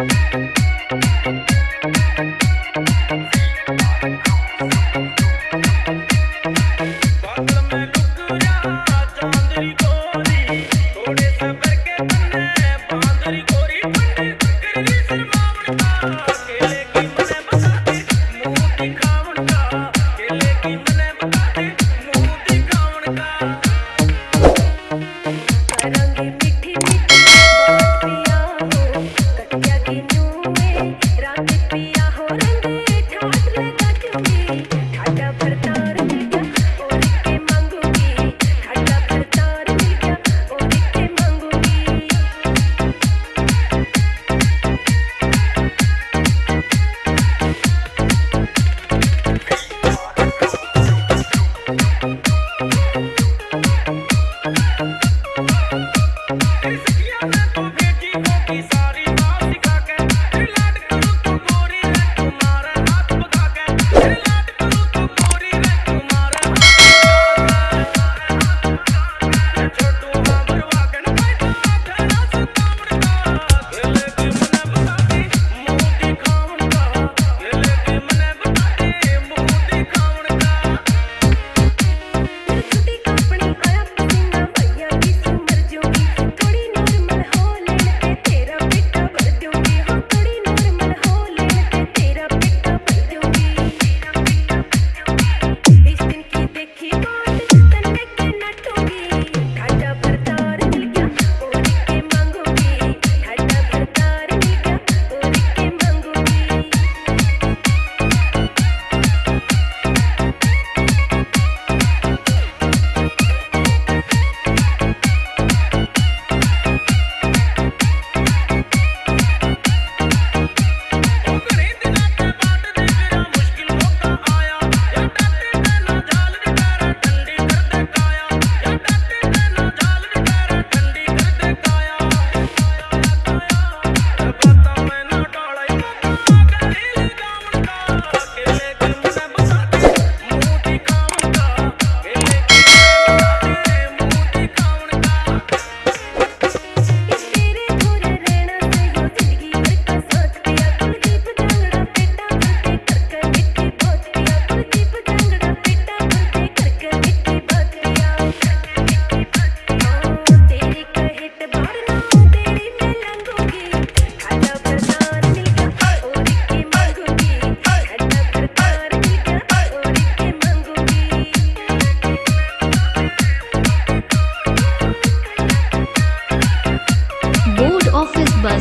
Office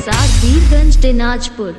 बाज़ार वीरगंज दिनाजपुर।